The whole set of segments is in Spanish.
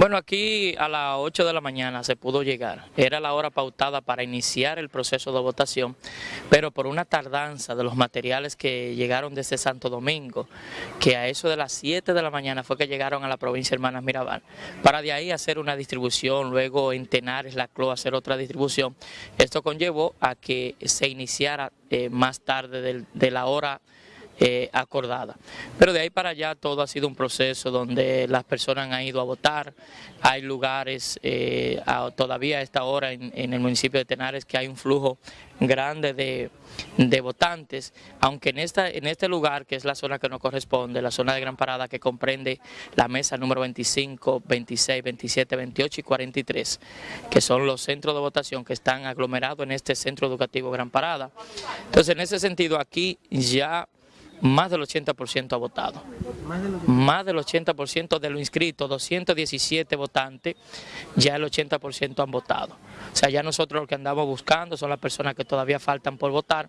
Bueno, aquí a las 8 de la mañana se pudo llegar. Era la hora pautada para iniciar el proceso de votación, pero por una tardanza de los materiales que llegaron desde Santo Domingo, que a eso de las 7 de la mañana fue que llegaron a la provincia Hermanas Mirabal, para de ahí hacer una distribución, luego en Tenares, La Cloa, hacer otra distribución. Esto conllevó a que se iniciara eh, más tarde de la hora eh, acordada. Pero de ahí para allá todo ha sido un proceso donde las personas han ido a votar, hay lugares eh, todavía a esta hora en, el municipio de Tenares que hay un flujo grande de, votantes, aunque en, esta, en este lugar, que es la zona que nos corresponde, la zona de Gran Parada que comprende la mesa número 25, 26, 27, 28 y 43, que son los centros de votación que están aglomerados en este centro educativo Gran Parada. Entonces, en ese sentido, aquí ya más del 80% ha votado. Más del 80% de los inscritos, 217 votantes, ya el 80% han votado. O sea, ya nosotros lo que andamos buscando son las personas que todavía faltan por votar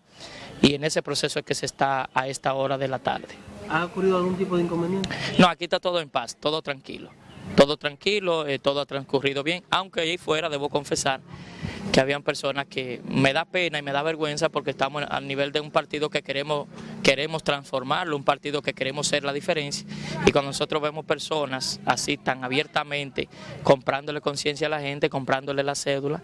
y en ese proceso es que se está a esta hora de la tarde. ¿Ha ocurrido algún tipo de inconveniente? No, aquí está todo en paz, todo tranquilo. Todo tranquilo, eh, todo ha transcurrido bien, aunque ahí fuera debo confesar que habían personas que me da pena y me da vergüenza porque estamos al nivel de un partido que queremos, queremos transformarlo, un partido que queremos ser la diferencia. Y cuando nosotros vemos personas así tan abiertamente comprándole conciencia a la gente, comprándole la cédula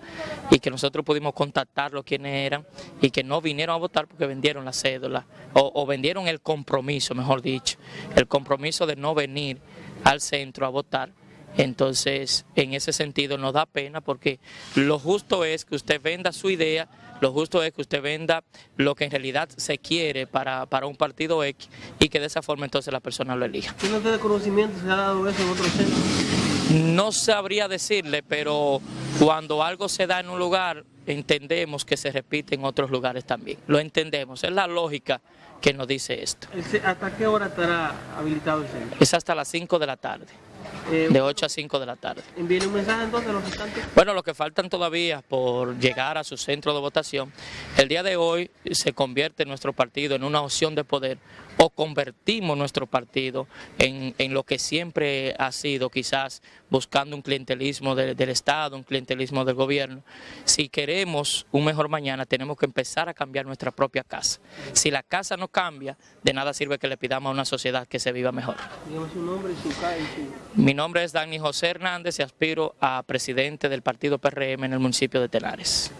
y que nosotros pudimos contactarlos quienes eran y que no vinieron a votar porque vendieron la cédula o, o vendieron el compromiso, mejor dicho, el compromiso de no venir al centro a votar entonces, en ese sentido nos da pena porque lo justo es que usted venda su idea, lo justo es que usted venda lo que en realidad se quiere para, un partido X y que de esa forma entonces la persona lo elija. ¿Tiene usted conocimiento? ¿Se ha dado eso en otros centros? No sabría decirle, pero cuando algo se da en un lugar, entendemos que se repite en otros lugares también. Lo entendemos, es la lógica que nos dice esto. ¿Hasta qué hora estará habilitado el centro? Es hasta las 5 de la tarde. Eh, de 8 a 5 de la tarde. ¿Envíen un mensaje entonces a los restantes? Bueno, los que faltan todavía por llegar a su centro de votación, el día de hoy se convierte nuestro partido en una opción de poder o convertimos nuestro partido en, lo que siempre ha sido, quizás buscando un clientelismo del Estado, un clientelismo del gobierno. Si queremos un mejor mañana, tenemos que empezar a cambiar nuestra propia casa. Si la casa no cambia, de nada sirve que le pidamos a una sociedad que se viva mejor. su nombre y su, Mi nombre es Dani José Hernández y aspiro a presidente del partido PRM en el municipio de Tenares.